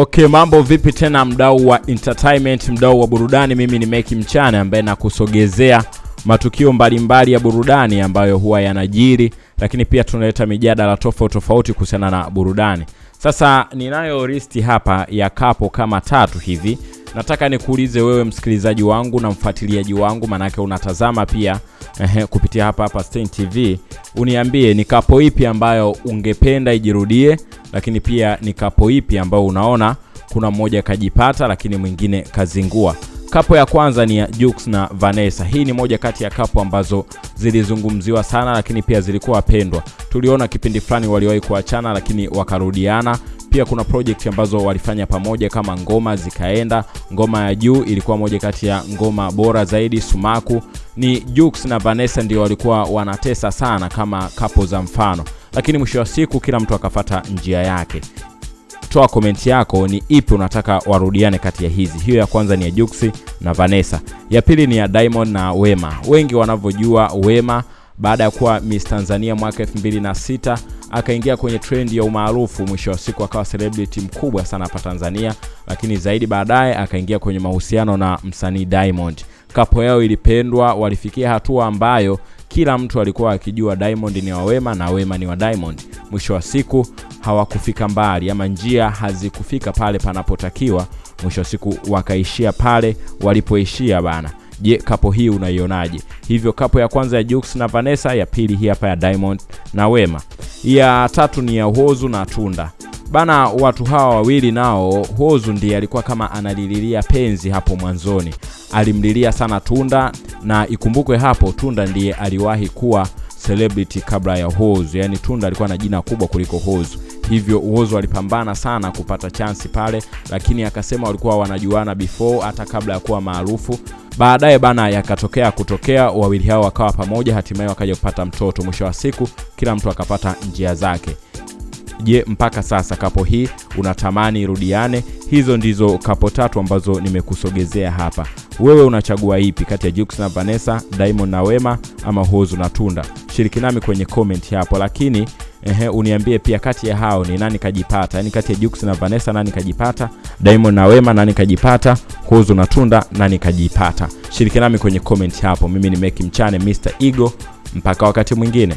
Okay, mambo vipi tena mdau wa entertainment, mdau wa burudani. Mimi ni Meki Mchana ambaye nakusogezea matukio mbalimbali mbali ya burudani ambayo huwa yanajiri, lakini pia tunaleta mijadala tofauti tofauti kuhusiana na burudani. Sasa ninayo listi hapa ya kapo kama tatu hivi. Nataka nikuulize wewe msikilizaji wangu na mfuatiliaji wangu, maanake unatazama pia eh, kupitia hapa hapa Stein TV, uniambie ni kapo ipi ambayo ungependa ijirudie, lakini pia ni kapo ipi ambayo unaona kuna mmoja kajipata lakini mwingine kazingua. Kapo ya kwanza ni ya Jux na Vanessa. Hii ni moja kati ya kapo ambazo zilizungumziwa sana, lakini pia zilikuwa pendwa. Tuliona kipindi fulani waliwahi kuachana, lakini wakarudiana. Pia kuna project ambazo walifanya pamoja kama ngoma zikaenda. Ngoma ya juu ilikuwa moja kati ya ngoma bora zaidi. Sumaku ni Jux na Vanessa ndio walikuwa wanatesa sana kama kapo za mfano, lakini mwisho wa siku kila mtu akafata njia yake. Toa komenti yako, ni ipi unataka warudiane kati ya hizi. Hiyo ya kwanza ni ya Juksi na Vanessa, ya pili ni ya Diamond na Wema. Wengi wanavyojua Wema baada ya kuwa Miss Tanzania mwaka 2006 akaingia kwenye trend ya umaarufu, mwisho wa siku akawa celebrity mkubwa sana hapa Tanzania, lakini zaidi baadaye akaingia kwenye mahusiano na msanii Diamond. Kapo yao ilipendwa, walifikia hatua ambayo kila mtu alikuwa akijua Diamond ni wa Wema na Wema ni wa Diamond. Mwisho wa siku hawakufika mbali, ama njia hazikufika pale panapotakiwa. Mwisho wa siku wakaishia pale walipoishia bana. Je, kapo hii unaionaje? Hivyo kapo ya kwanza ya Jux na Vanessa, ya pili hii hapa ya Diamond na Wema, ya tatu ni ya Hozu na Tunda bana. Watu hawa wawili nao, Hozu ndiye alikuwa kama analililia penzi hapo mwanzoni, alimlilia sana Tunda, na ikumbukwe hapo Tunda ndiye aliwahi kuwa celebrity kabla ya Hozu, yani Tunda alikuwa na jina kubwa kuliko Hozu hivyo Uozo alipambana sana kupata chansi pale, lakini akasema walikuwa wanajuana before hata kabla ya kuwa maarufu. Baadaye bana, yakatokea kutokea wawili hao wakawa pamoja, hatimaye wakaja kupata mtoto. Mwisho wa siku kila mtu akapata njia zake. Je, mpaka sasa kapo hii unatamani irudiane? Hizo ndizo kapo tatu ambazo nimekusogezea hapa. Wewe unachagua ipi kati ya Jux na Vanessa, Diamond na Wema ama Hozu na Tunda? Shiriki nami kwenye comment hapo, lakini Ehe, uniambie pia kati ya hao ni nani kajipata, yani kati ya Jux na Vanessa nani kajipata, Diamond na Wema nani kajipata, Kuzu na Tunda nani kajipata? Shiriki nami kwenye comment hapo. Mimi ni Meki Mchane, Mr Ego. Mpaka wakati mwingine.